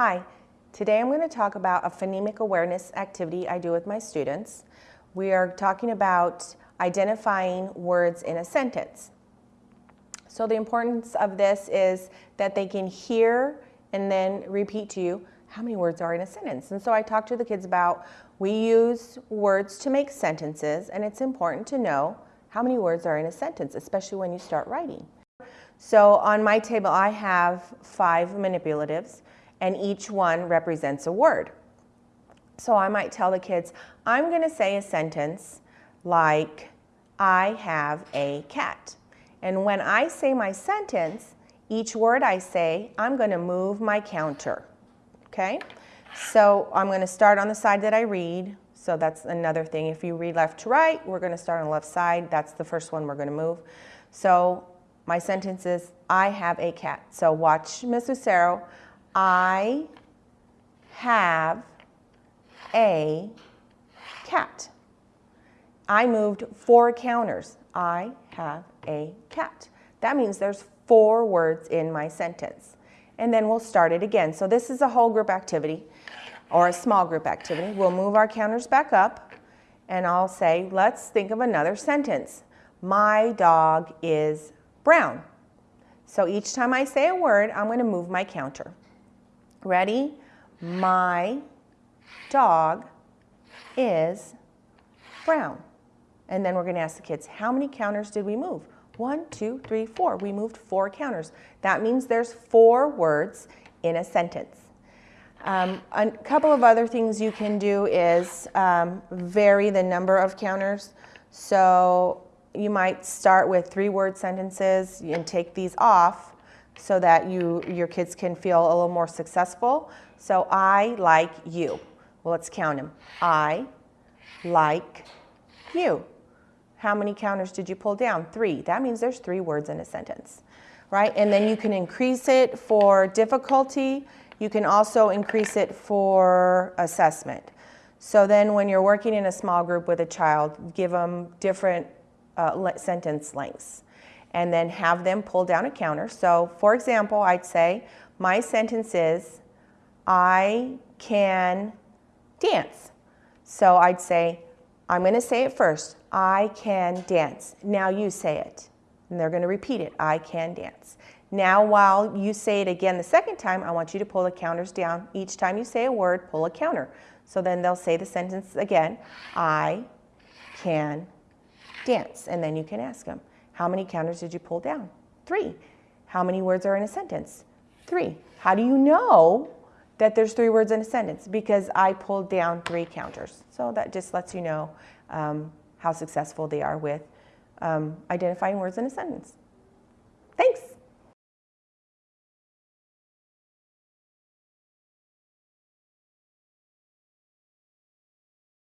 Hi, today I'm going to talk about a phonemic awareness activity I do with my students. We are talking about identifying words in a sentence. So the importance of this is that they can hear and then repeat to you how many words are in a sentence. And so I talk to the kids about we use words to make sentences and it's important to know how many words are in a sentence, especially when you start writing. So on my table I have five manipulatives and each one represents a word. So I might tell the kids, I'm going to say a sentence like, I have a cat. And when I say my sentence, each word I say, I'm going to move my counter. Okay? So I'm going to start on the side that I read. So that's another thing. If you read left to right, we're going to start on the left side. That's the first one we're going to move. So my sentence is, I have a cat. So watch Miss Lucero. I have a cat. I moved four counters. I have a cat. That means there's four words in my sentence. And then we'll start it again. So this is a whole group activity or a small group activity. We'll move our counters back up and I'll say, let's think of another sentence. My dog is brown. So each time I say a word, I'm going to move my counter. Ready? My dog is brown. And then we're going to ask the kids, how many counters did we move? One, two, three, four. We moved four counters. That means there's four words in a sentence. Um, a couple of other things you can do is um, vary the number of counters. So you might start with three word sentences and take these off so that you, your kids can feel a little more successful. So I like you. Well, let's count them. I like you. How many counters did you pull down? Three. That means there's three words in a sentence, right? And then you can increase it for difficulty. You can also increase it for assessment. So then when you're working in a small group with a child, give them different uh, sentence lengths and then have them pull down a counter. So for example, I'd say my sentence is, I can dance. So I'd say, I'm going to say it first. I can dance. Now you say it. And they're going to repeat it. I can dance. Now while you say it again the second time, I want you to pull the counters down. Each time you say a word, pull a counter. So then they'll say the sentence again. I can dance. And then you can ask them, how many counters did you pull down? Three. How many words are in a sentence? Three. How do you know that there's three words in a sentence? Because I pulled down three counters. So that just lets you know um, how successful they are with um, identifying words in a sentence.